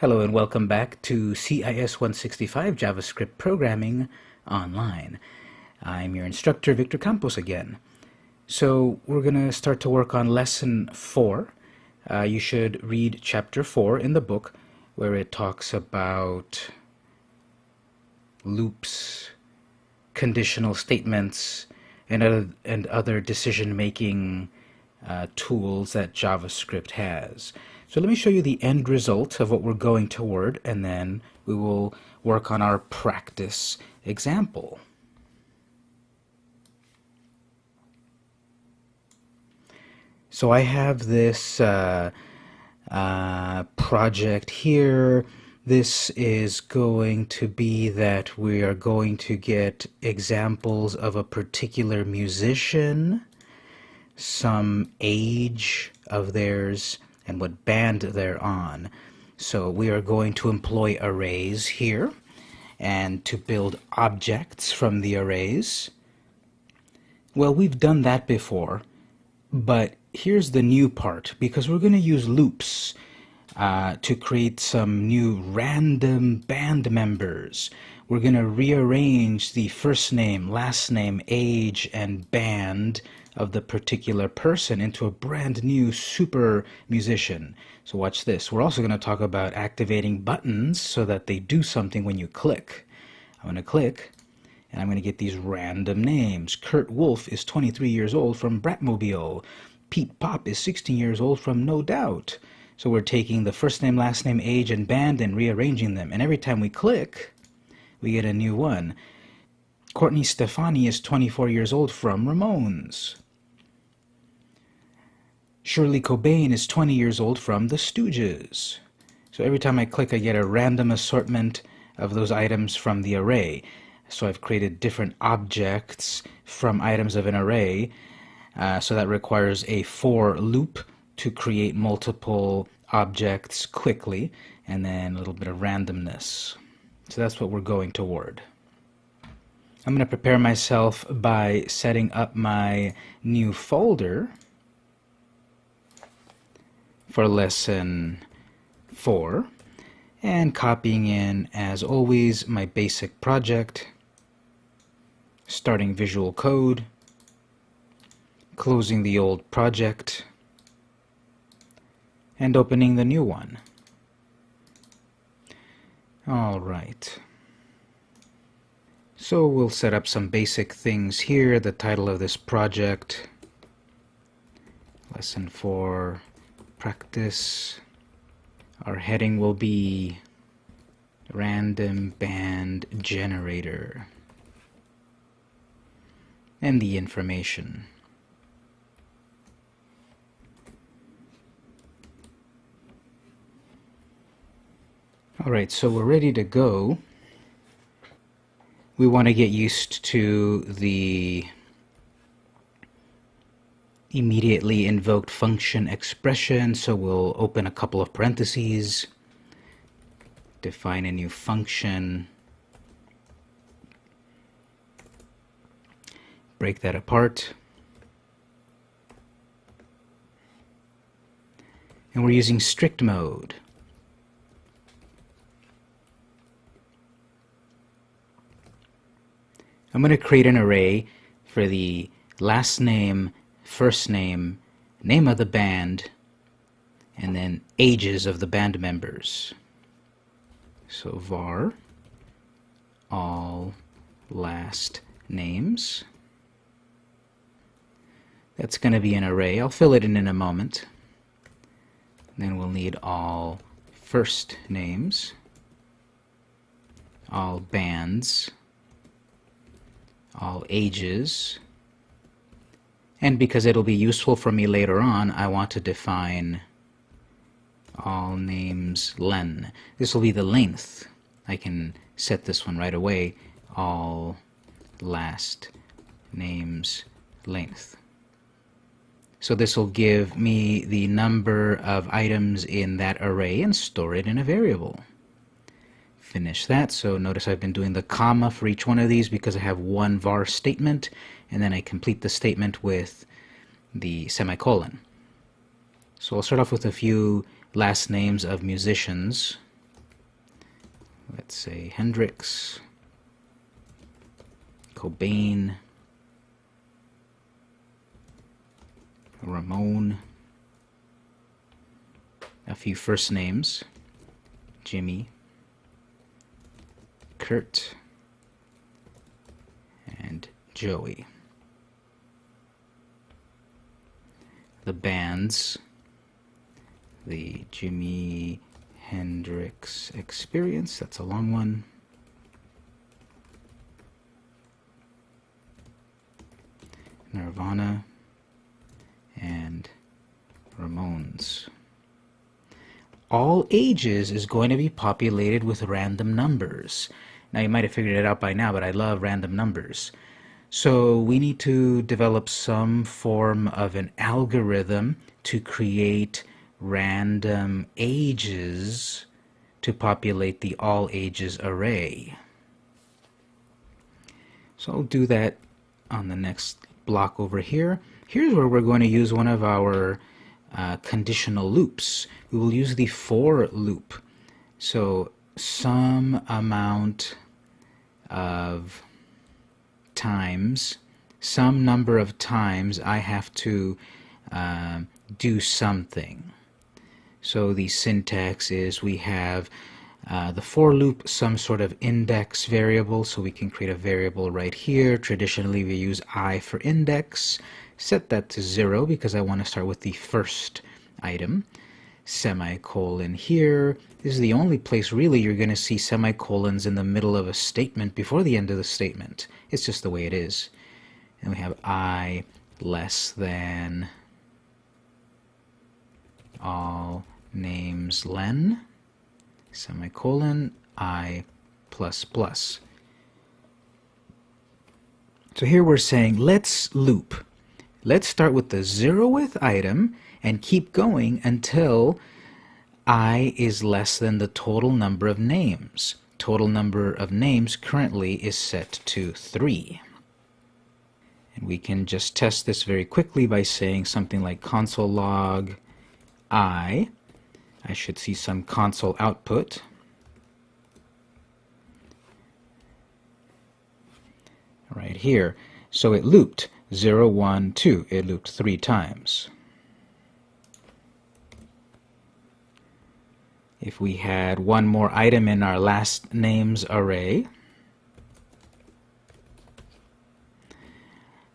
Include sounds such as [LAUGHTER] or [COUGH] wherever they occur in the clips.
Hello and welcome back to CIS 165 JavaScript Programming Online. I'm your instructor, Victor Campos again. So we're going to start to work on Lesson 4. Uh, you should read Chapter 4 in the book where it talks about loops, conditional statements, and other, and other decision-making uh, tools that JavaScript has. So let me show you the end result of what we're going toward, and then we will work on our practice example. So I have this uh, uh, project here. This is going to be that we are going to get examples of a particular musician, some age of theirs, and what band they're on. So we are going to employ arrays here and to build objects from the arrays. Well, we've done that before, but here's the new part because we're going to use loops uh, to create some new random band members. We're going to rearrange the first name, last name, age, and band of the particular person into a brand new super musician. So watch this. We're also going to talk about activating buttons so that they do something when you click. I'm going to click and I'm going to get these random names. Kurt Wolf is 23 years old from Bratmobile. Pete Pop is 16 years old from No Doubt. So we're taking the first name, last name, age, and band and rearranging them. And every time we click, we get a new one. Courtney Stefani is 24 years old from Ramones. Shirley Cobain is 20 years old from The Stooges. So every time I click, I get a random assortment of those items from the array. So I've created different objects from items of an array. Uh, so that requires a for loop to create multiple objects quickly, and then a little bit of randomness. So that's what we're going toward. I'm going to prepare myself by setting up my new folder for lesson 4 and copying in as always my basic project starting visual code closing the old project and opening the new one. Alright so we'll set up some basic things here the title of this project. Lesson 4 practice. Our heading will be random band generator. And the information. Alright so we're ready to go we want to get used to the immediately invoked function expression. So we'll open a couple of parentheses, define a new function, break that apart. And we're using strict mode. I'm going to create an array for the last name first name, name of the band, and then ages of the band members. So var all last names. That's going to be an array. I'll fill it in in a moment. Then we'll need all first names, all bands, all ages, and because it'll be useful for me later on, I want to define all names len. This will be the length. I can set this one right away. All last names length. So this will give me the number of items in that array and store it in a variable. Finish that. So notice I've been doing the comma for each one of these because I have one var statement and then I complete the statement with the semicolon. So I'll start off with a few last names of musicians. let's say Hendrix, Cobain, Ramone, a few first names, Jimmy, Kurt, and Joey. The bands, the Jimi Hendrix Experience, that's a long one. Nirvana and Ramones all ages is going to be populated with random numbers. Now you might have figured it out by now, but I love random numbers. So we need to develop some form of an algorithm to create random ages to populate the all ages array. So I'll do that on the next block over here. Here's where we're going to use one of our uh, conditional loops. We will use the for loop. So some amount of times, some number of times I have to uh, do something. So the syntax is we have uh, the for loop, some sort of index variable, so we can create a variable right here. Traditionally, we use i for index set that to zero because I want to start with the first item. Semicolon here. This is the only place really you're going to see semicolons in the middle of a statement before the end of the statement. It's just the way it is. And we have I less than all names len semicolon I plus plus. So here we're saying let's loop. Let's start with the zeroth item and keep going until i is less than the total number of names. Total number of names currently is set to 3. And we can just test this very quickly by saying something like console log i. I should see some console output. Right here. So it looped. 0, 1, 2. It looped three times. If we had one more item in our last names array,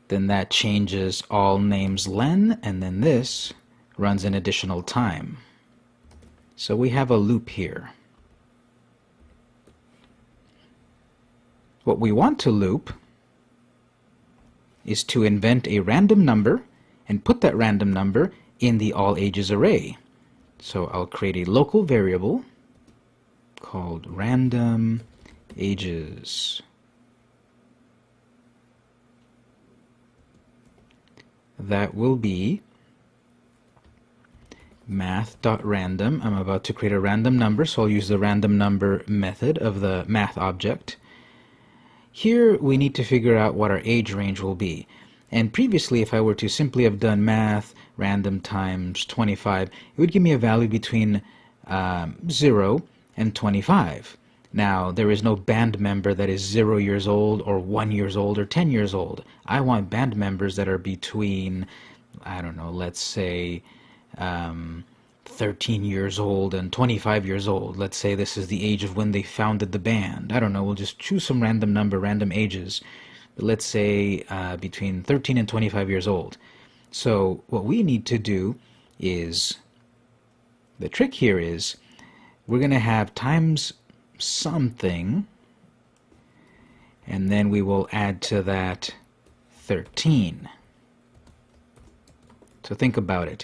then that changes all names len, and then this runs an additional time. So we have a loop here. What we want to loop is to invent a random number and put that random number in the all ages array. So I'll create a local variable called random ages. That will be math.random. I'm about to create a random number, so I'll use the random number method of the math object. Here we need to figure out what our age range will be. And previously, if I were to simply have done math, random times 25, it would give me a value between um, 0 and 25. Now, there is no band member that is 0 years old or 1 years old or 10 years old. I want band members that are between, I don't know, let's say um, 13 years old and 25 years old. Let's say this is the age of when they founded the band. I don't know, we'll just choose some random number, random ages. But let's say uh, between 13 and 25 years old. So what we need to do is, the trick here is, we're going to have times something, and then we will add to that 13. So think about it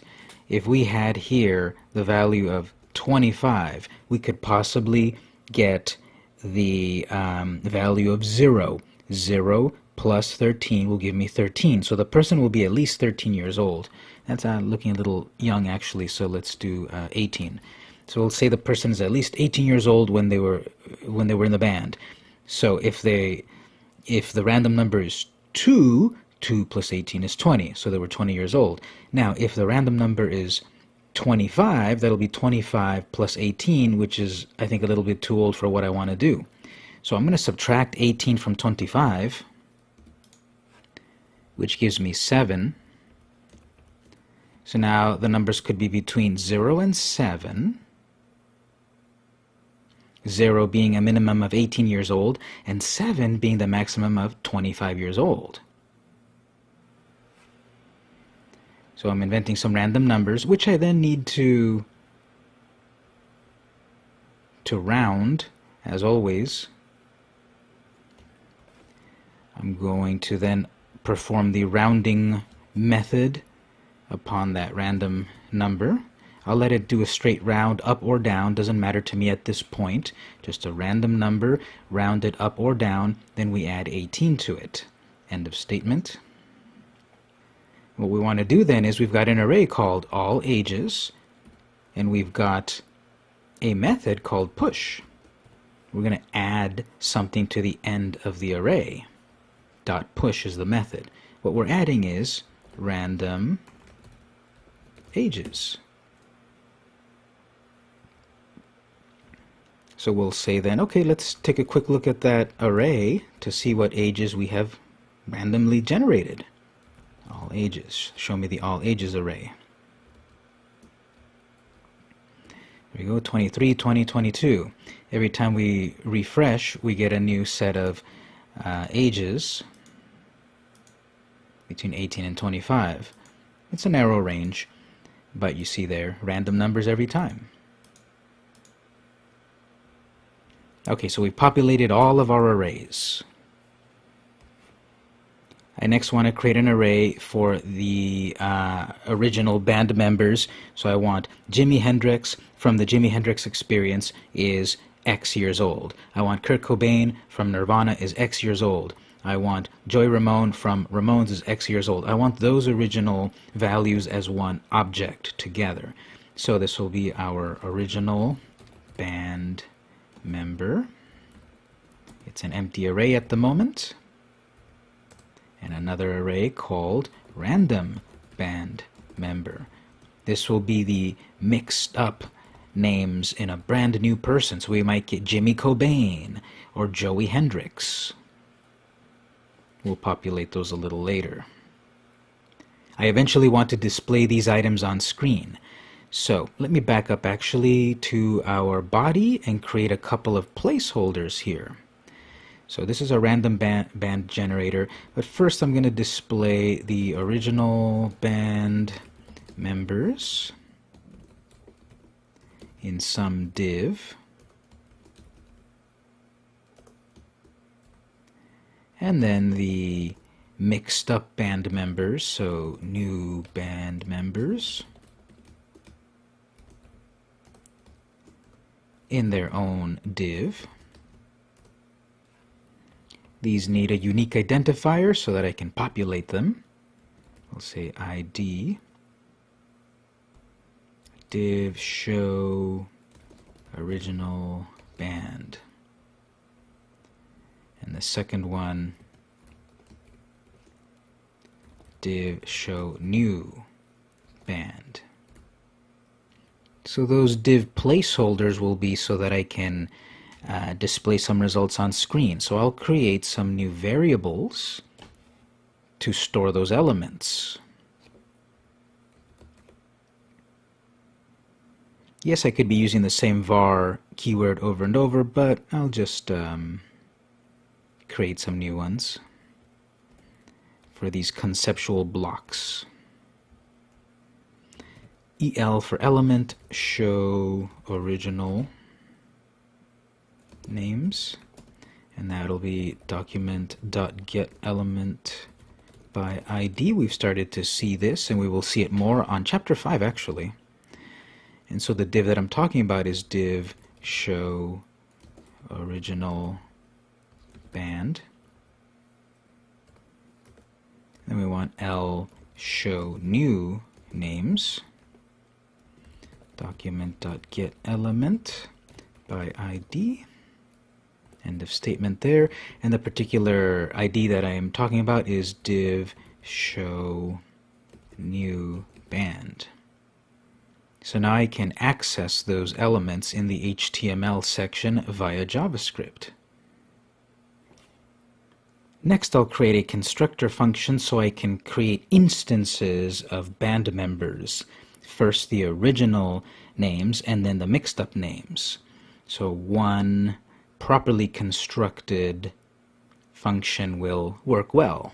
if we had here the value of 25, we could possibly get the um, value of 0. 0 plus 13 will give me 13. So the person will be at least 13 years old. That's uh, looking a little young actually, so let's do uh, 18. So we'll say the person is at least 18 years old when they were when they were in the band. So if they if the random number is 2, 2 plus 18 is 20, so they were 20 years old. Now, if the random number is 25, that'll be 25 plus 18, which is, I think, a little bit too old for what I want to do. So I'm going to subtract 18 from 25, which gives me 7. So now the numbers could be between 0 and 7. 0 being a minimum of 18 years old, and 7 being the maximum of 25 years old. So I'm inventing some random numbers, which I then need to, to round, as always. I'm going to then perform the rounding method upon that random number. I'll let it do a straight round up or down, doesn't matter to me at this point. Just a random number, round it up or down, then we add 18 to it. End of statement. What we want to do then is we've got an array called all ages, and we've got a method called push. We're going to add something to the end of the array. Dot push is the method. What we're adding is random ages. So we'll say then, okay, let's take a quick look at that array to see what ages we have randomly generated all ages. Show me the all ages array. There we go, 23, 20, 22. Every time we refresh, we get a new set of uh, ages between 18 and 25. It's a narrow range, but you see there, random numbers every time. Okay, so we've populated all of our arrays. I next want to create an array for the uh, original band members. So I want Jimi Hendrix from the Jimi Hendrix Experience is X years old. I want Kurt Cobain from Nirvana is X years old. I want Joey Ramone from Ramones is X years old. I want those original values as one object together. So this will be our original band member. It's an empty array at the moment and another array called random band member. This will be the mixed up names in a brand new person. So we might get Jimmy Cobain or Joey Hendrix. We'll populate those a little later. I eventually want to display these items on screen. So let me back up actually to our body and create a couple of placeholders here. So this is a random band, band generator, but first I'm going to display the original band members in some div. And then the mixed up band members, so new band members in their own div. These need a unique identifier so that I can populate them. I'll say ID div show original band. And the second one div show new band. So those div placeholders will be so that I can uh, display some results on screen. So I'll create some new variables to store those elements. Yes, I could be using the same var keyword over and over, but I'll just um, create some new ones for these conceptual blocks. EL for element, show original names and that'll be document.getElement by ID. We've started to see this and we will see it more on chapter 5 actually. And so the div that I'm talking about is div show original band. Then we want L show new names. Document.getElement by ID end of statement there. And the particular ID that I am talking about is div show new band. So now I can access those elements in the HTML section via JavaScript. Next, I'll create a constructor function so I can create instances of band members. First the original names and then the mixed up names. So one properly constructed function will work well.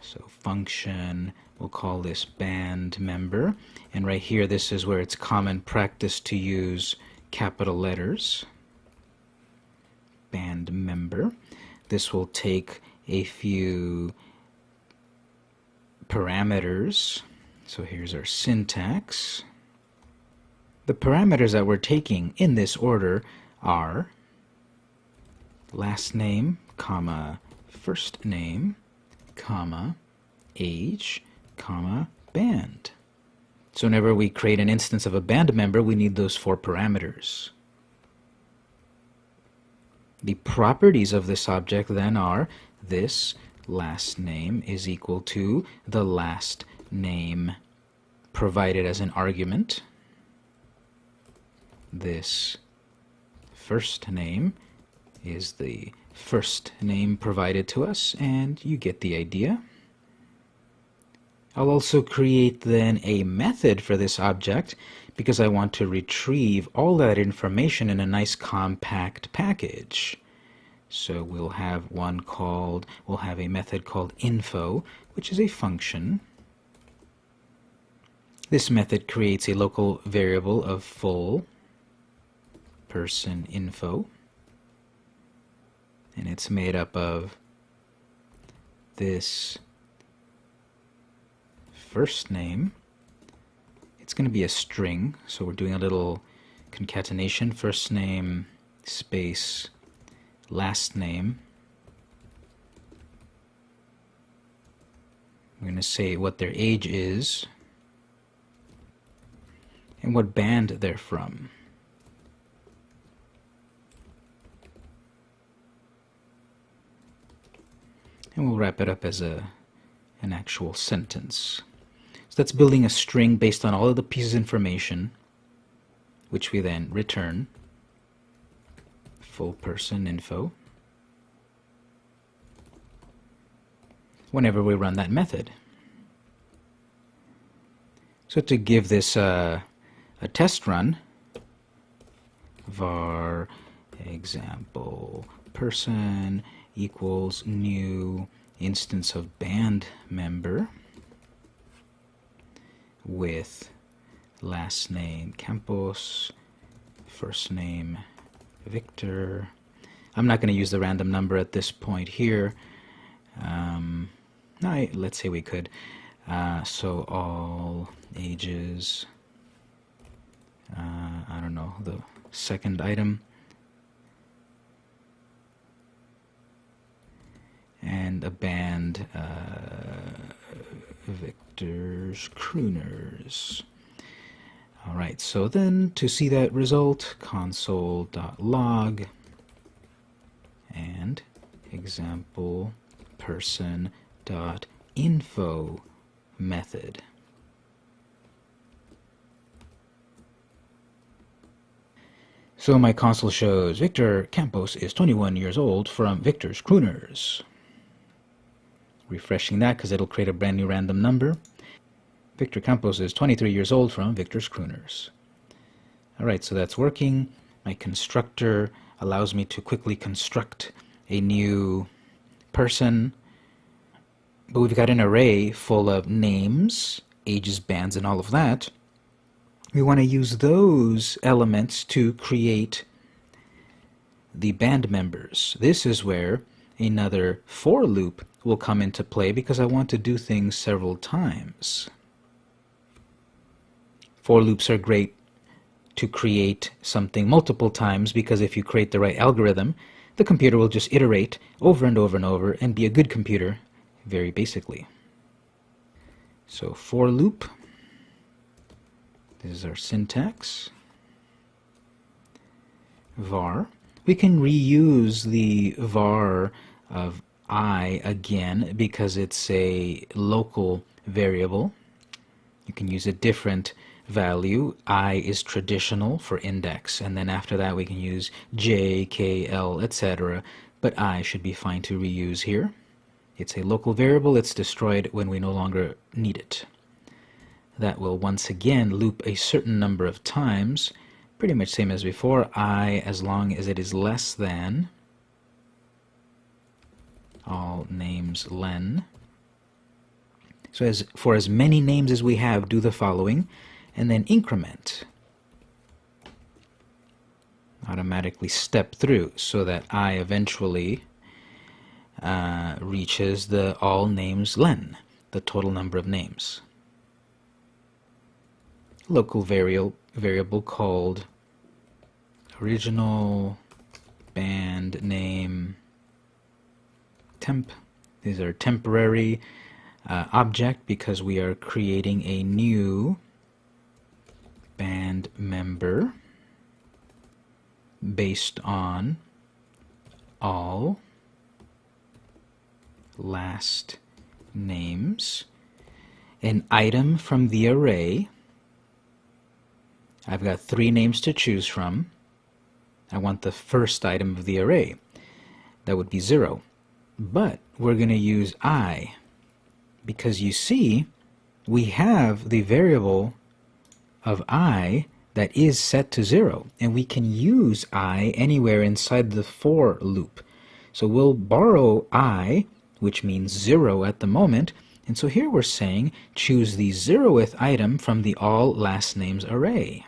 So function, we'll call this band member. And right here, this is where it's common practice to use capital letters. Band member. This will take a few parameters. So here's our syntax. The parameters that we're taking in this order are last name, comma, first name, comma, age, comma, band. So whenever we create an instance of a band member, we need those four parameters. The properties of this object then are this last name is equal to the last name provided as an argument. This first name is the first name provided to us, and you get the idea. I'll also create then a method for this object because I want to retrieve all that information in a nice compact package. So we'll have one called, we'll have a method called info, which is a function. This method creates a local variable of full person info. And it's made up of this first name. It's going to be a string, so we're doing a little concatenation. First name space last name. I'm going to say what their age is and what band they're from. And we'll wrap it up as a an actual sentence. So that's building a string based on all of the pieces of information, which we then return full person info whenever we run that method. So to give this uh, a test run, var example person equals new instance of band member with last name Campos, first name Victor. I'm not going to use the random number at this point here. Um, I, let's say we could. Uh, so all ages, uh, I don't know, the second item. And a band, uh, Victor's Crooners. All right, so then to see that result, console.log and example person.info method. So my console shows Victor Campos is 21 years old from Victor's Crooners. Refreshing that because it'll create a brand new random number. Victor Campos is 23 years old from Victor's Crooners. Alright, so that's working. My constructor allows me to quickly construct a new person. But we've got an array full of names, ages, bands, and all of that. We want to use those elements to create the band members. This is where another for loop will come into play because I want to do things several times. For loops are great to create something multiple times because if you create the right algorithm, the computer will just iterate over and over and over and be a good computer very basically. So for loop, this is our syntax. var. We can reuse the var of i again because it's a local variable. You can use a different value, I is traditional for index, and then after that we can use J, K, L, etc. But I should be fine to reuse here. It's a local variable, it's destroyed when we no longer need it. That will once again loop a certain number of times, pretty much same as before, I as long as it is less than all names len. So as for as many names as we have, do the following, and then increment. Automatically step through so that I eventually uh, reaches the all names len, the total number of names. Local variable, variable called original band name temp. These are temporary uh, object because we are creating a new band member based on all last names. An item from the array. I've got three names to choose from. I want the first item of the array. That would be zero but we're going to use i because you see we have the variable of i that is set to zero and we can use i anywhere inside the for loop. So we'll borrow i which means zero at the moment and so here we're saying choose the zeroth item from the all last names array.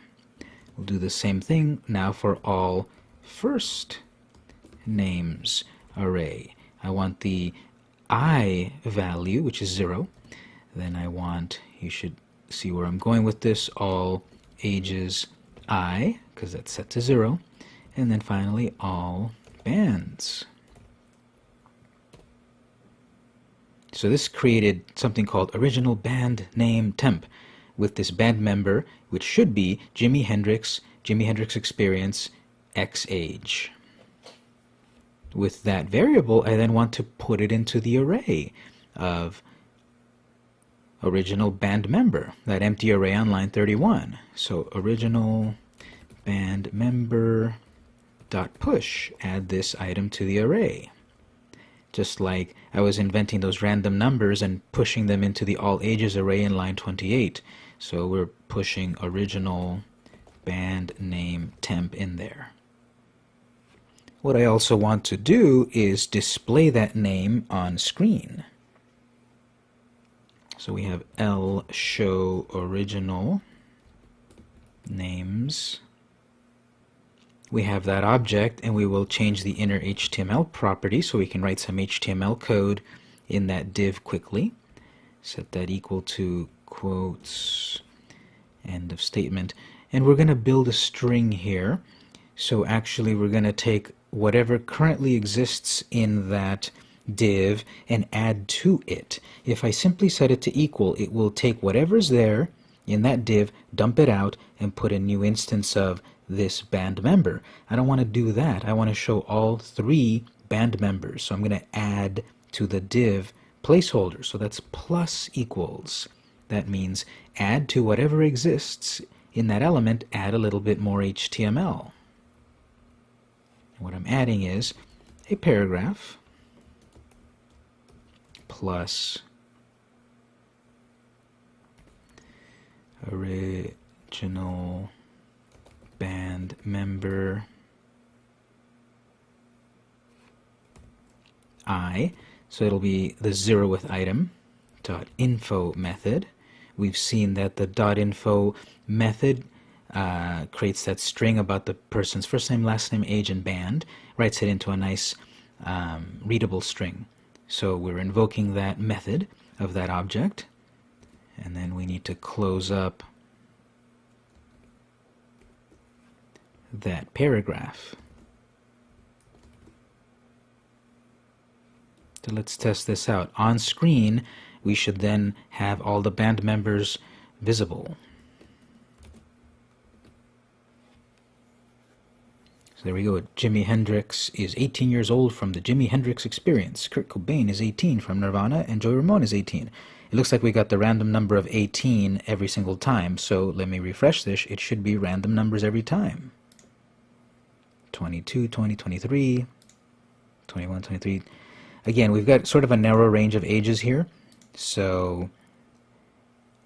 We'll do the same thing now for all first names array I want the i value, which is 0. Then I want, you should see where I'm going with this, all ages i, because that's set to 0. And then finally, all bands. So this created something called original band name temp with this band member, which should be Jimi Hendrix, Jimi Hendrix Experience, X age with that variable, I then want to put it into the array of original band member, that empty array on line 31. So original band member dot push, add this item to the array. Just like I was inventing those random numbers and pushing them into the all ages array in line 28. So we're pushing original band name temp in there. What I also want to do is display that name on screen. So we have L show original names. We have that object and we will change the inner HTML property so we can write some HTML code in that div quickly. Set that equal to quotes end of statement and we're going to build a string here so actually we're going to take whatever currently exists in that div and add to it. If I simply set it to equal, it will take whatever's there in that div, dump it out, and put a new instance of this band member. I don't want to do that. I want to show all three band members. So I'm going to add to the div placeholder. So that's plus equals. That means add to whatever exists in that element, add a little bit more HTML. What I'm adding is a paragraph plus original band member i. So it'll be the zeroth item dot info method. We've seen that the dot info method uh, creates that string about the person's first name, last name, age, and band, writes it into a nice um, readable string. So we're invoking that method of that object, and then we need to close up that paragraph. So let's test this out. On screen, we should then have all the band members visible. So there we go. Jimi Hendrix is 18 years old from the Jimi Hendrix Experience. Kurt Cobain is 18 from Nirvana, and Joey Ramone is 18. it looks like we got the random number of 18 every single time. So let me refresh this. It should be random numbers every time. 22, 20, 23, 21, 23. Again, we've got sort of a narrow range of ages here. So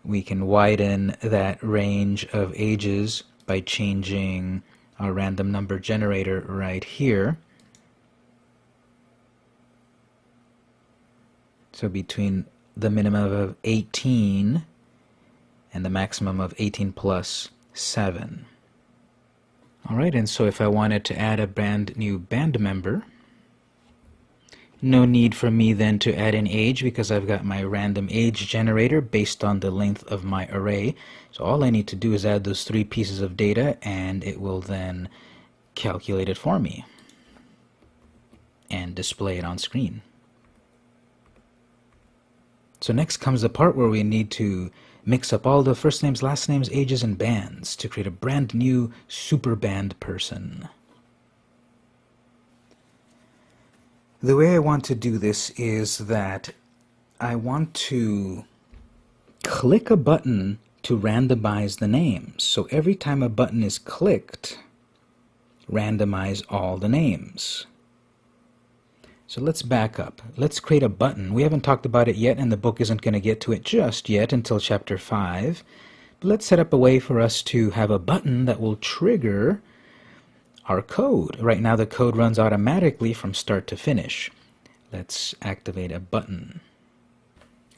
we can widen that range of ages by changing our random number generator right here. So between the minimum of 18 and the maximum of 18 plus 7. Alright, and so if I wanted to add a brand new band member, no need for me then to add an age because I've got my random age generator based on the length of my array. So all I need to do is add those three pieces of data and it will then calculate it for me and display it on screen. So next comes the part where we need to mix up all the first names, last names, ages, and bands to create a brand new super band person. The way I want to do this is that I want to click a button to randomize the names. So every time a button is clicked, randomize all the names. So let's back up. Let's create a button. We haven't talked about it yet, and the book isn't going to get to it just yet until chapter 5. But let's set up a way for us to have a button that will trigger our code. Right now the code runs automatically from start to finish. Let's activate a button.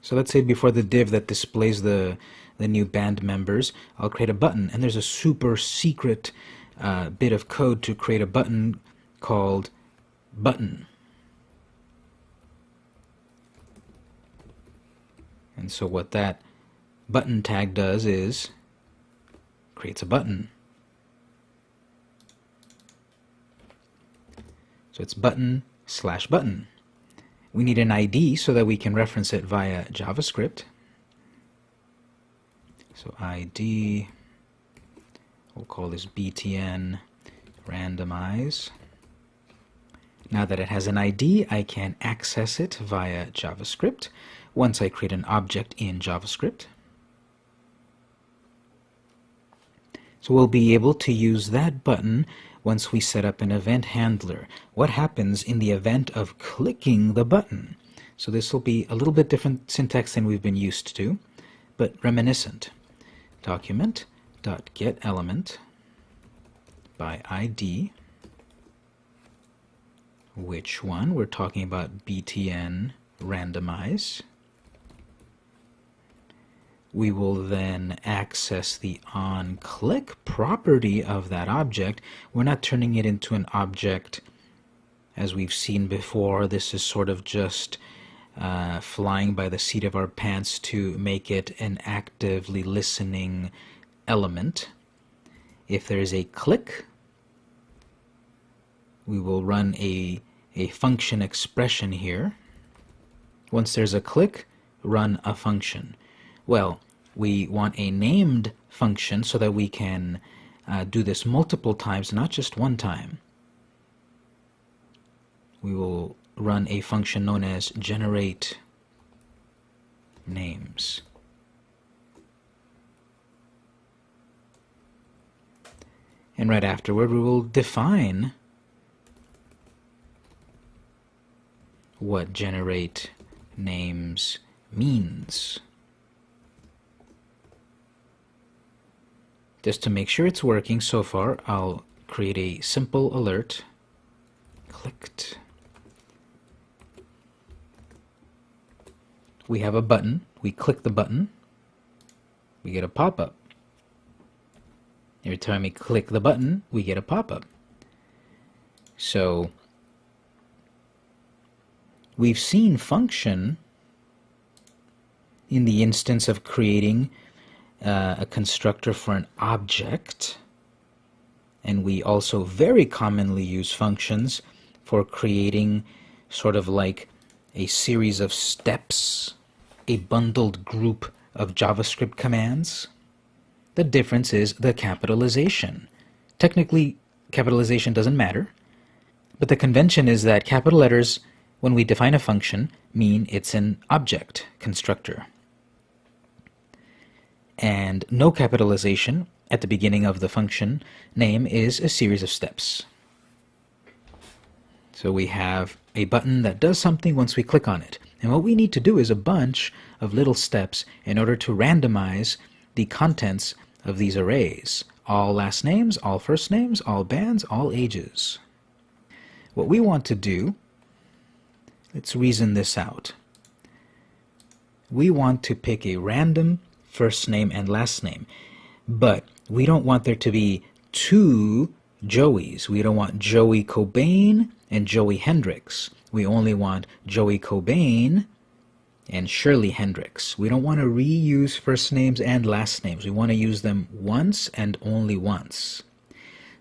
So let's say before the div that displays the, the new band members, I'll create a button. And there's a super secret uh, bit of code to create a button called button. And so what that button tag does is creates a button. So it's button slash button. We need an ID so that we can reference it via JavaScript. So ID, we'll call this btn randomize. Now that it has an ID, I can access it via JavaScript once I create an object in JavaScript. So we'll be able to use that button once we set up an event handler. What happens in the event of clicking the button? So this will be a little bit different syntax than we've been used to, but reminiscent. Document dot get element by ID. Which one? We're talking about btn randomize we will then access the onClick property of that object. We're not turning it into an object as we've seen before. This is sort of just uh, flying by the seat of our pants to make it an actively listening element. If there is a click, we will run a, a function expression here. Once there's a click, run a function. Well, we want a named function so that we can uh, do this multiple times, not just one time. We will run a function known as generate names. And right afterward, we will define what generate names means. Just to make sure it's working so far, I'll create a simple alert. Clicked. We have a button. We click the button. We get a pop-up. Every time we click the button, we get a pop-up. So we've seen function in the instance of creating uh, a constructor for an object and we also very commonly use functions for creating sort of like a series of steps, a bundled group of JavaScript commands. The difference is the capitalization. Technically, capitalization doesn't matter, but the convention is that capital letters, when we define a function, mean it's an object constructor. And no capitalization at the beginning of the function name is a series of steps. So we have a button that does something once we click on it. And what we need to do is a bunch of little steps in order to randomize the contents of these arrays. All last names, all first names, all bands, all ages. What we want to do, let's reason this out. We want to pick a random first name and last name, but we don't want there to be two Joeys. We don't want Joey Cobain and Joey Hendrix. We only want Joey Cobain and Shirley Hendrix. We don't want to reuse first names and last names. We want to use them once and only once.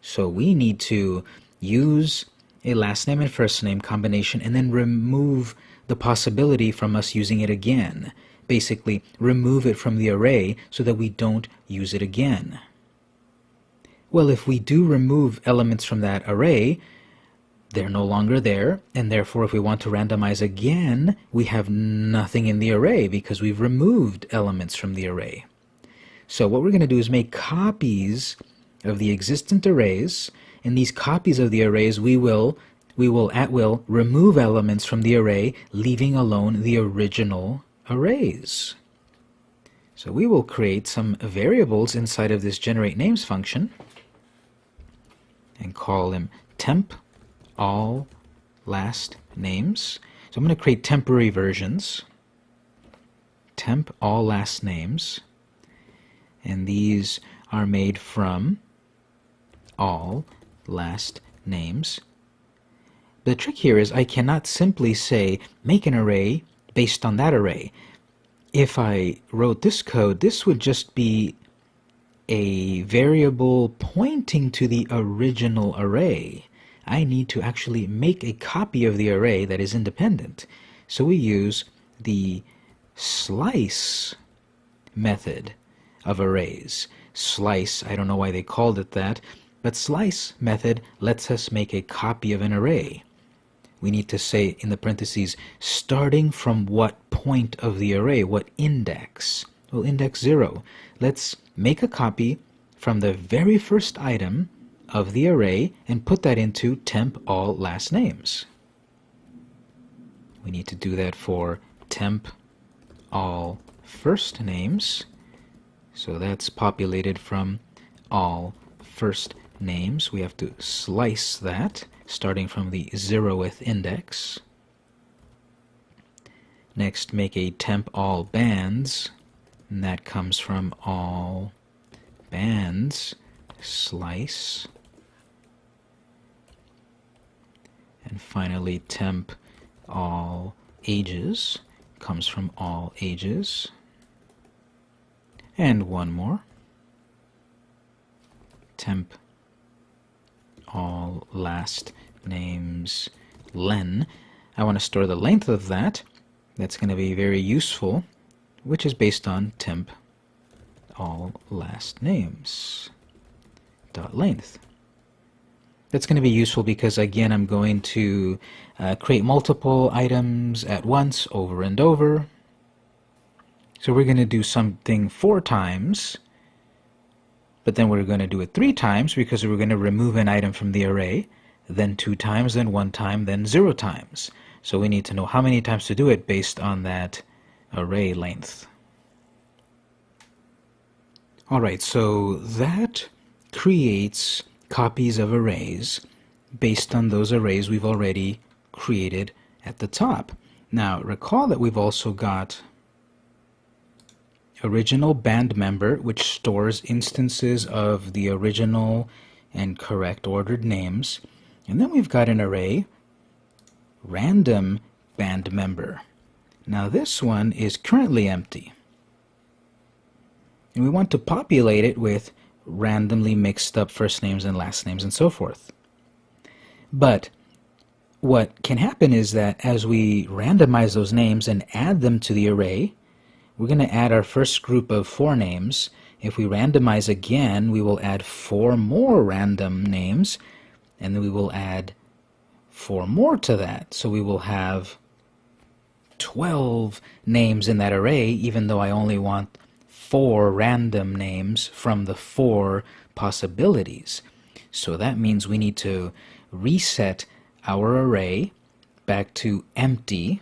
So we need to use a last name and first name combination and then remove the possibility from us using it again. Basically, remove it from the array so that we don't use it again. Well, if we do remove elements from that array, they're no longer there, and therefore if we want to randomize again, we have nothing in the array because we've removed elements from the array. So what we're going to do is make copies of the existent arrays. In these copies of the arrays, we will, we will at will remove elements from the array, leaving alone the original arrays. So we will create some variables inside of this generate names function and call them temp all last names. So I'm going to create temporary versions. Temp all last names. And these are made from all last names. The trick here is I cannot simply say make an array based on that array. If I wrote this code, this would just be a variable pointing to the original array. I need to actually make a copy of the array that is independent. So we use the slice method of arrays. Slice, I don't know why they called it that, but slice method lets us make a copy of an array. We need to say in the parentheses, starting from what point of the array, what index? Well, index 0. Let's make a copy from the very first item of the array and put that into temp all last names. We need to do that for temp all first names. So that's populated from all first names. We have to slice that starting from the zeroth index. Next, make a temp all bands, and that comes from all bands slice. And finally temp all ages comes from all ages. And one more. Temp all last names len. I want to store the length of that. That's going to be very useful which is based on temp all last names dot length. That's going to be useful because again I'm going to uh, create multiple items at once over and over. So we're going to do something four times, but then we're going to do it three times because we're going to remove an item from the array, then two times, then one time, then zero times. So we need to know how many times to do it based on that array length. Alright, so that creates copies of arrays based on those arrays we've already created at the top. Now recall that we've also got original band member which stores instances of the original and correct ordered names and then we've got an array random band member. Now this one is currently empty and we want to populate it with randomly mixed up first names and last names and so forth. But what can happen is that as we randomize those names and add them to the array, we're going to add our first group of four names. If we randomize again, we will add four more random names, and then we will add four more to that. So we will have 12 names in that array, even though I only want four random names from the four possibilities. So that means we need to reset our array back to empty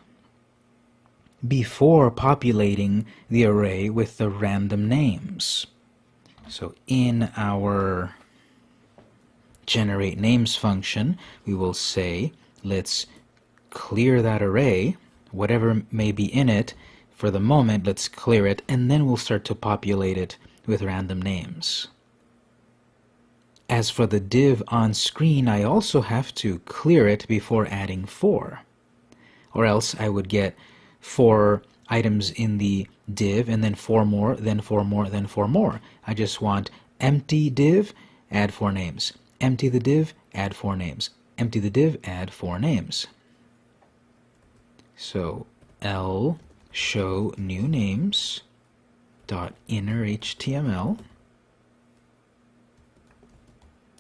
before populating the array with the random names. So in our generate names function, we will say, let's clear that array, whatever may be in it, for the moment, let's clear it, and then we'll start to populate it with random names. As for the div on screen, I also have to clear it before adding 4. Or else I would get 4 items in the div, and then 4 more, then 4 more, then 4 more. I just want empty div, add 4 names. Empty the div, add 4 names. Empty the div, add 4 names. So L show new names dot inner HTML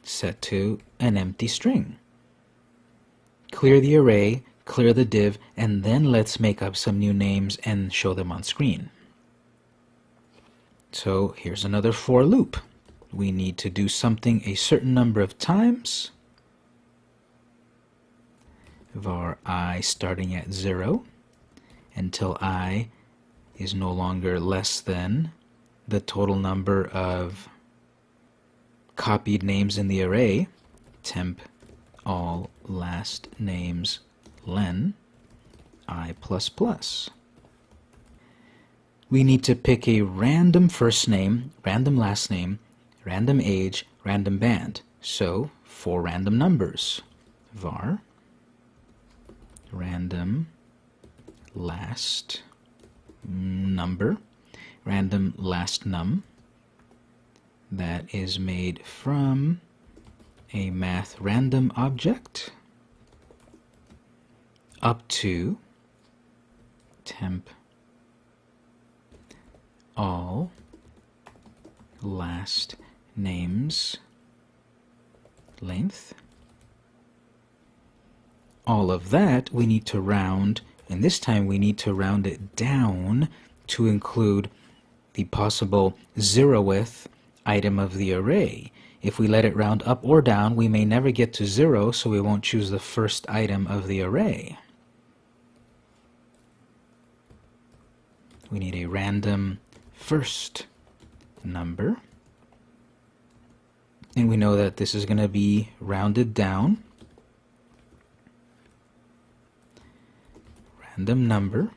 set to an empty string. Clear the array, clear the div, and then let's make up some new names and show them on screen. So here's another for loop. We need to do something a certain number of times. var i starting at 0 until i is no longer less than the total number of copied names in the array, temp all last names len i plus plus. We need to pick a random first name, random last name, random age, random band. So, four random numbers. var random last number, random last num, that is made from a math random object up to temp all last names length all of that we need to round and this time we need to round it down to include the possible zeroth item of the array. If we let it round up or down, we may never get to zero, so we won't choose the first item of the array. We need a random first number. And we know that this is going to be rounded down. Random number.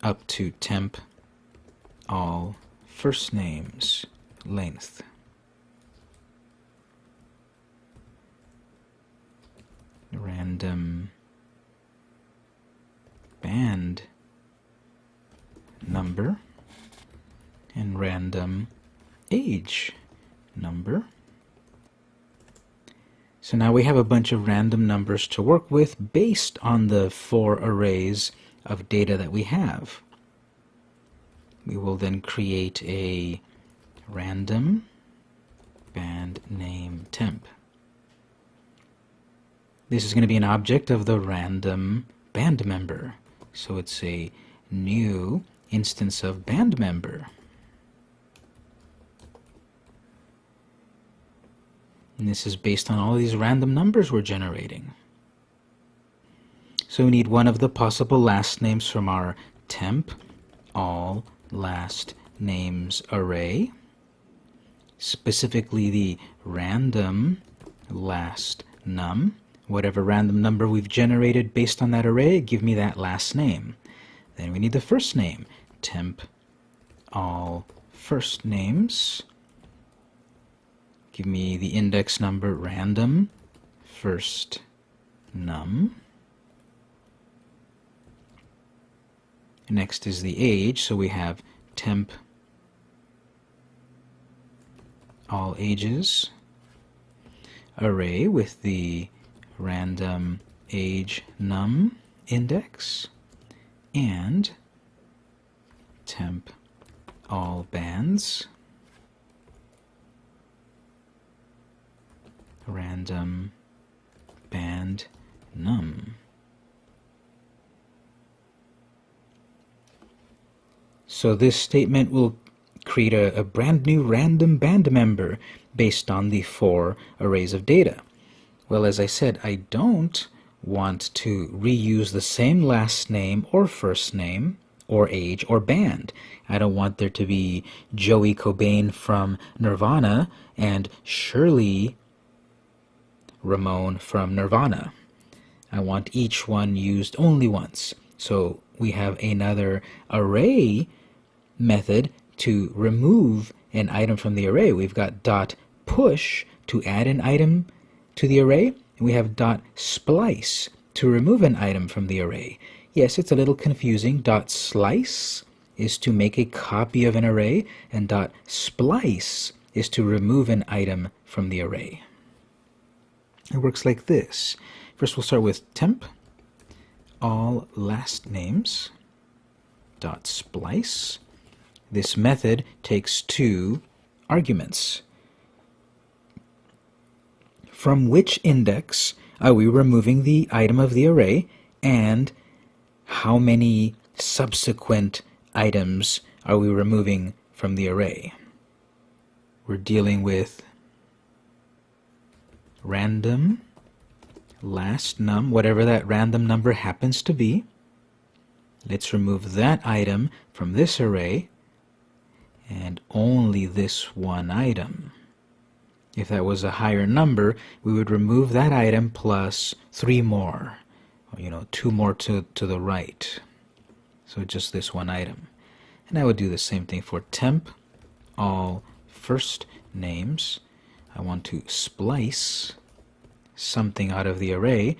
up to temp all first names length. Random um, band number and random age number. So now we have a bunch of random numbers to work with based on the four arrays of data that we have. We will then create a random band name temp. This is going to be an object of the random band member. So it's a new instance of band member. And this is based on all these random numbers we're generating. So we need one of the possible last names from our temp all last names array, specifically the random last num. Whatever random number we've generated based on that array, give me that last name. Then we need the first name, temp all first names. Give me the index number random first num. Next is the age, so we have temp all ages array with the random age num index and temp all bands. Random band num. So this statement will create a, a brand new random band member based on the four arrays of data. Well, as I said, I don't want to reuse the same last name or first name or age or band. I don't want there to be Joey Cobain from Nirvana and Shirley Ramone from Nirvana. I want each one used only once. So we have another array method to remove an item from the array. We've got dot push to add an item to the array, and we have dot splice to remove an item from the array. Yes, it's a little confusing. Dot slice is to make a copy of an array, and dot splice is to remove an item from the array. It works like this. First we'll start with temp, all last names, dot splice. This method takes two arguments. From which index are we removing the item of the array and how many subsequent items are we removing from the array? We're dealing with random last num, whatever that random number happens to be. Let's remove that item from this array and only this one item. If that was a higher number, we would remove that item plus three more, or, you know, two more to, to the right. So just this one item. And I would do the same thing for temp, all first names. I want to splice something out of the array,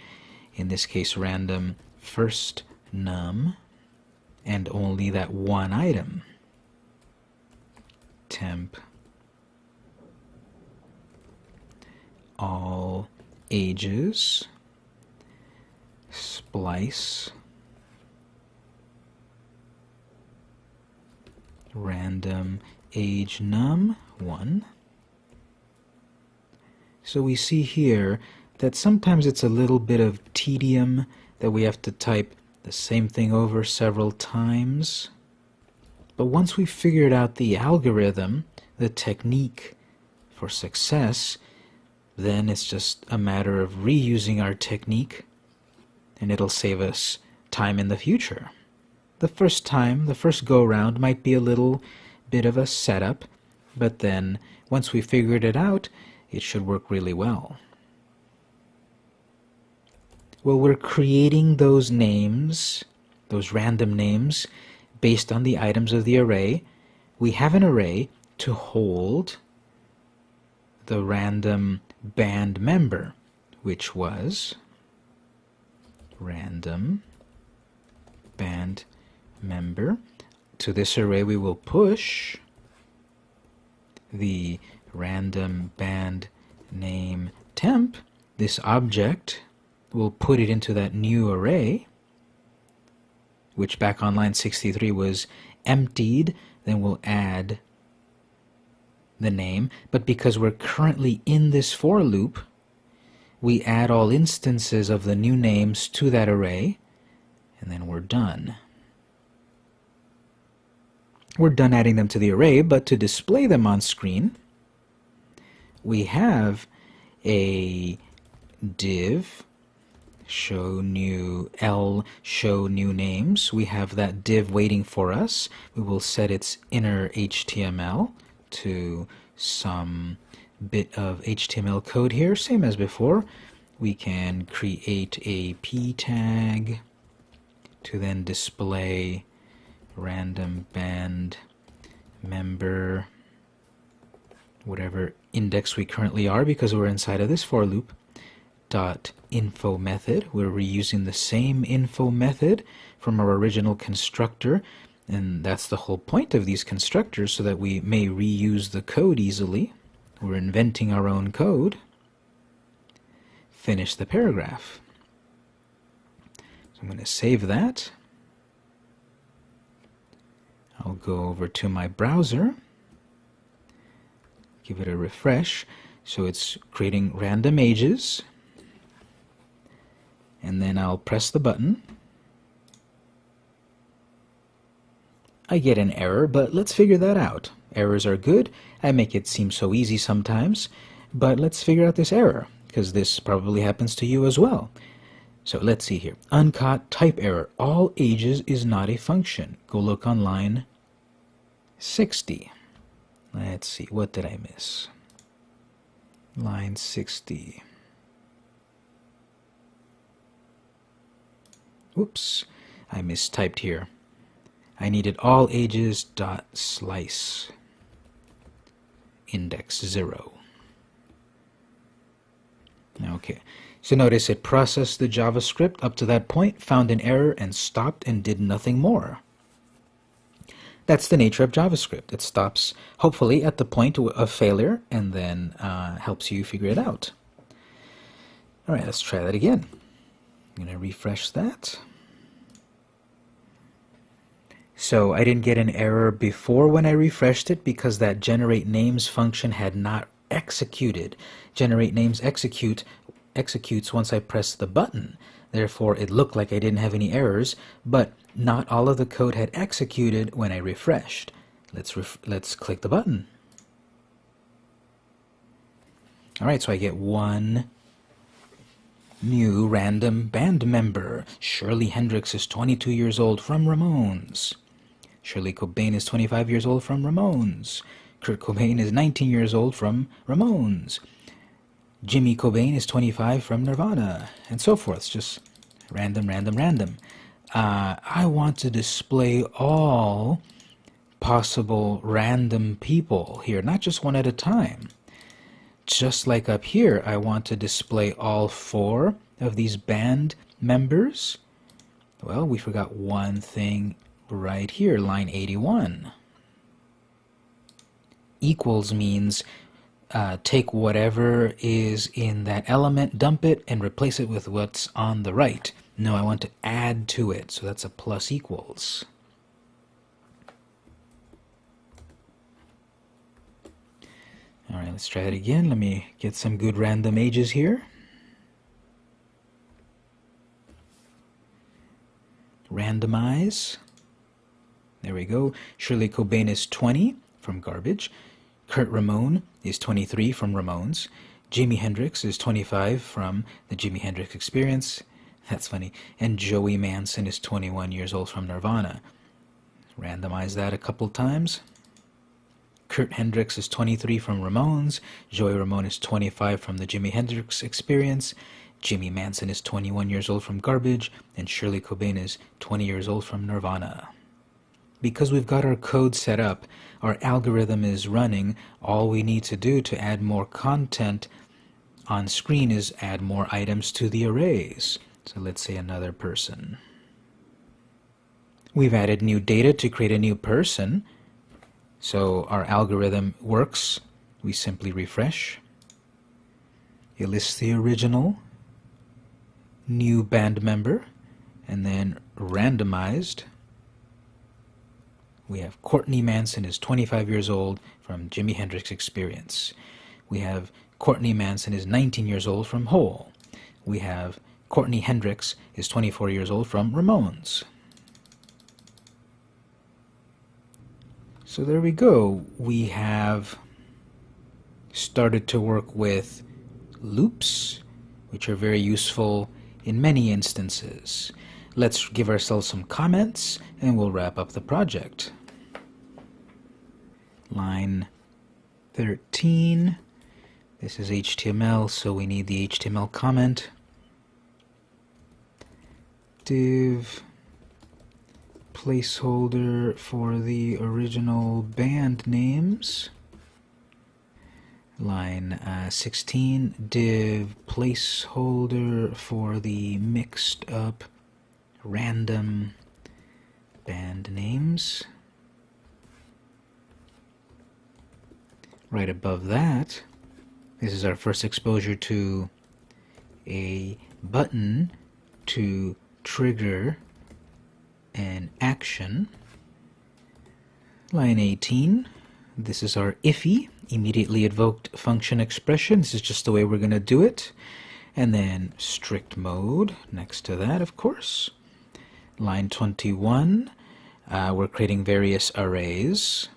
in this case random first num, and only that one item. Temp all ages. Splice. Random age num 1 so we see here that sometimes it's a little bit of tedium that we have to type the same thing over several times. But once we've figured out the algorithm, the technique for success, then it's just a matter of reusing our technique and it'll save us time in the future. The first time, the first go round might be a little bit of a setup, but then once we figured it out, it should work really well. Well, we're creating those names, those random names, based on the items of the array. We have an array to hold the random band member, which was random band member. To this array we will push the random band name temp, this object we'll put it into that new array, which back on line 63 was emptied. Then we'll add the name. But because we're currently in this for loop, we add all instances of the new names to that array, and then we're done. We're done adding them to the array, but to display them on screen, we have a div show new L show new names. We have that div waiting for us. We will set its inner HTML to some bit of HTML code here, same as before. We can create a p tag to then display random band member whatever index we currently are because we're inside of this for loop dot info method. We're reusing the same info method from our original constructor and that's the whole point of these constructors so that we may reuse the code easily. We're inventing our own code. Finish the paragraph. So I'm going to save that. I'll go over to my browser, give it a refresh. So it's creating random ages and then I'll press the button I get an error, but let's figure that out. Errors are good. I make it seem so easy sometimes, but let's figure out this error, because this probably happens to you as well. So let's see here. Uncaught type error. All ages is not a function. Go look on line 60. Let's see, what did I miss? Line 60. Oops, I mistyped here. I needed all ages dot slice index 0. Okay, so notice it processed the JavaScript up to that point, found an error, and stopped and did nothing more. That's the nature of JavaScript. It stops, hopefully, at the point of failure and then uh, helps you figure it out. All right, let's try that again. I'm going to refresh that. So I didn't get an error before when I refreshed it because that generate names function had not executed. Generate names execute executes once I press the button. Therefore, it looked like I didn't have any errors, but not all of the code had executed when I refreshed. Let's ref let's click the button. All right, so I get one new random band member. Shirley Hendrix is 22 years old from Ramones. Shirley Cobain is 25 years old from Ramones. Kurt Cobain is 19 years old from Ramones. Jimi Cobain is 25 from Nirvana, and so forth. It's just random, random, random. Uh, I want to display all possible random people here, not just one at a time. Just like up here, I want to display all four of these band members. Well, we forgot one thing right here, line 81. Equals means uh, take whatever is in that element, dump it, and replace it with what's on the right. No, I want to add to it, so that's a plus equals. All right, let's try it again. Let me get some good random ages here. Randomize. There we go. Shirley Cobain is 20 from Garbage. Kurt Ramone is 23 from Ramones. Jimi Hendrix is 25 from the Jimi Hendrix Experience. [LAUGHS] That's funny. And Joey Manson is 21 years old from Nirvana. Randomize that a couple times. Kurt Hendrix is 23 from Ramones. Joey Ramone is 25 from the Jimi Hendrix Experience. Jimi Manson is 21 years old from Garbage. And Shirley Cobain is 20 years old from Nirvana because we've got our code set up, our algorithm is running, all we need to do to add more content on screen is add more items to the arrays. So let's say another person. We've added new data to create a new person. So our algorithm works. We simply refresh. It lists the original, new band member, and then randomized we have Courtney Manson is 25 years old from Jimi Hendrix Experience. We have Courtney Manson is 19 years old from Hole. We have Courtney Hendrix is 24 years old from Ramones. So there we go. We have started to work with loops, which are very useful in many instances. Let's give ourselves some comments and we'll wrap up the project line 13. This is HTML, so we need the HTML comment. Div placeholder for the original band names. Line uh, 16, div placeholder for the mixed up random band names. Right above that, this is our first exposure to a button to trigger an action. Line 18, this is our IIFE, immediately invoked function expression. This is just the way we're going to do it. And then strict mode next to that, of course. Line 21, uh, we're creating various arrays.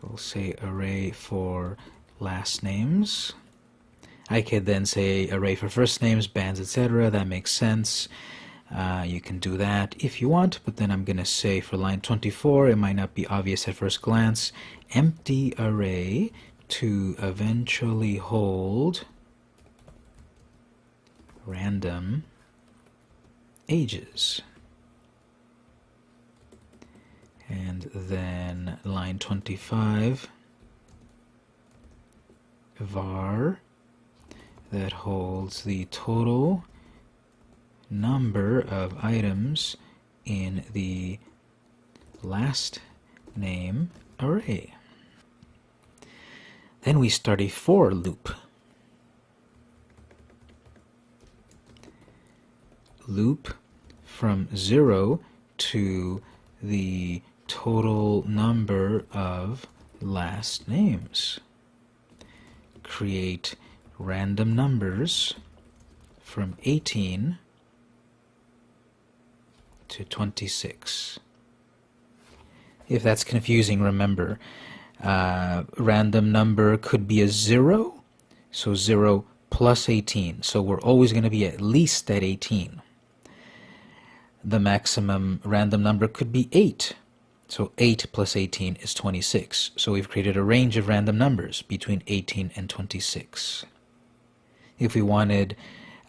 So we'll say array for last names. I could then say array for first names, bands, etc. That makes sense. Uh, you can do that if you want, but then I'm going to say for line 24, it might not be obvious at first glance, empty array to eventually hold random ages. And then line 25, var that holds the total number of items in the last name array. Then we start a for loop. Loop from 0 to the total number of last names. Create random numbers from 18 to 26. If that's confusing, remember, uh, random number could be a 0, so 0 plus 18. So we're always going to be at least at 18. The maximum random number could be 8. So 8 plus 18 is 26. So we've created a range of random numbers between 18 and 26. If we wanted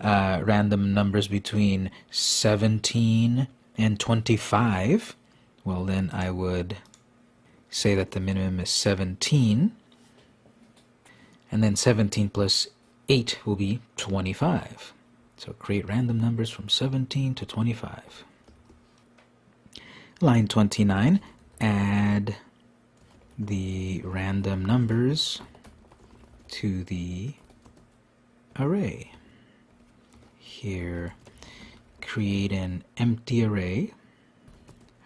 uh, random numbers between 17 and 25, well then I would say that the minimum is 17, and then 17 plus 8 will be 25. So create random numbers from 17 to 25. Line 29, add the random numbers to the array. Here, create an empty array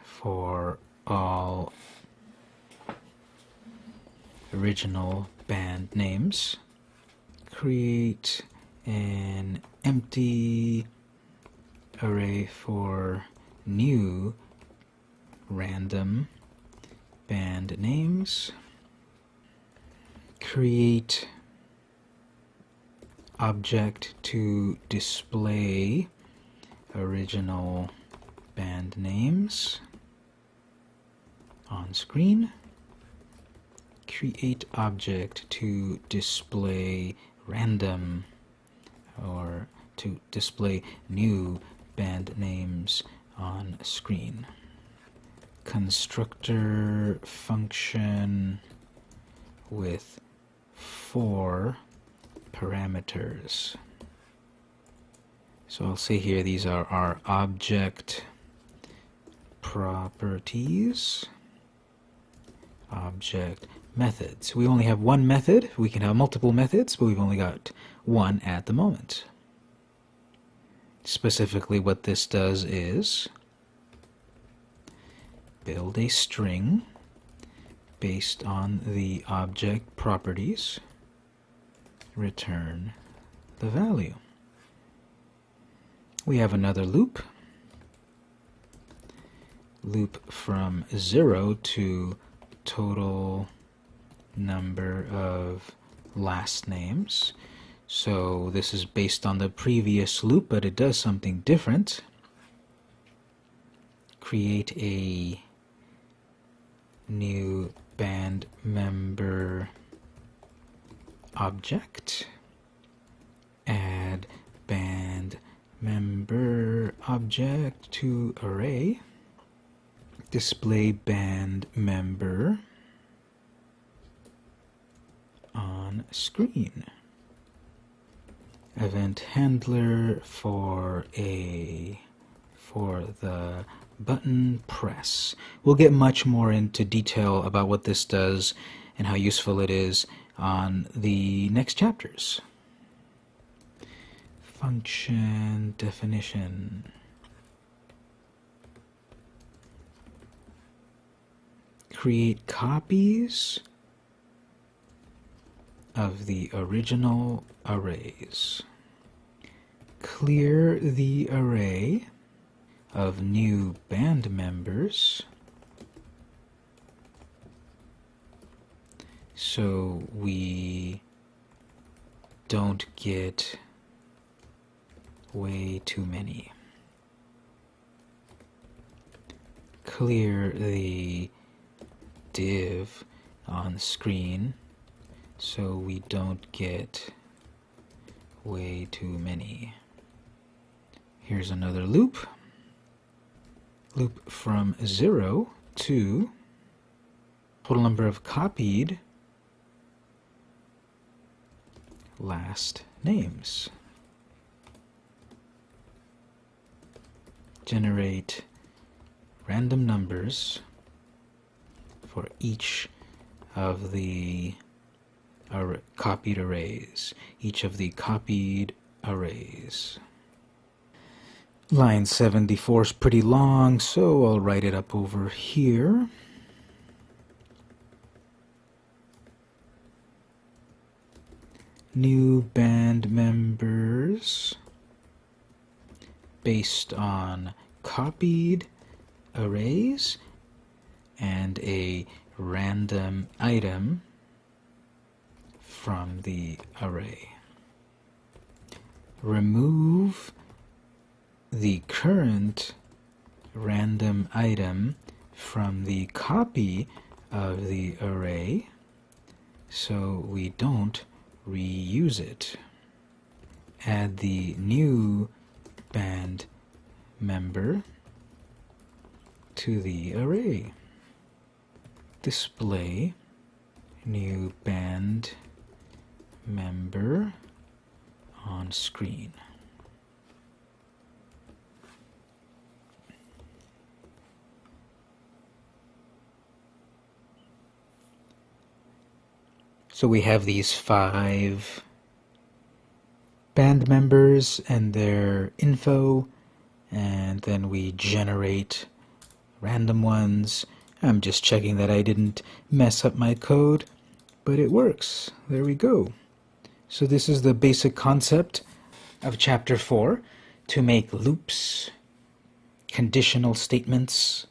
for all original band names. Create an empty array for new random band names. Create object to display original band names on screen. Create object to display random or to display new band names on screen. Constructor function with four parameters. So I'll say here these are our object properties, object methods. We only have one method. We can have multiple methods, but we've only got one at the moment. Specifically what this does is build a string based on the object properties return the value. We have another loop. Loop from 0 to total number of last names. So this is based on the previous loop, but it does something different. Create a new band member object, add band member object to array, display band member on screen. Event handler for a for the button press. We'll get much more into detail about what this does and how useful it is on the next chapters. Function definition. Create copies of the original arrays. Clear the array of new band members. So we don't get way too many. Clear the div on screen so we don't get way too many. Here's another loop. Loop from 0 to total number of copied last names. Generate random numbers for each of the copied arrays, each of the copied arrays. Line 74 is pretty long, so I'll write it up over here. New band members based on copied arrays and a random item from the array. Remove the current random item from the copy of the array so we don't reuse it. Add the new band member to the array. Display new band member on screen. So we have these five band members and their info, and then we generate random ones. I'm just checking that I didn't mess up my code, but it works. There we go. So this is the basic concept of chapter 4 to make loops, conditional statements.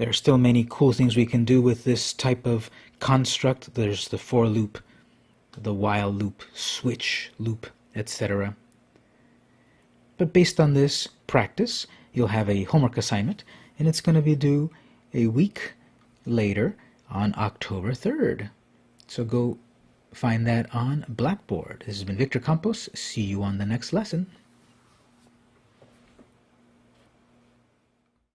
There are still many cool things we can do with this type of construct. There's the for loop, the while loop, switch loop, etc. But based on this practice, you'll have a homework assignment, and it's going to be due a week later on October 3rd. So go find that on Blackboard. This has been Victor Campos. See you on the next lesson.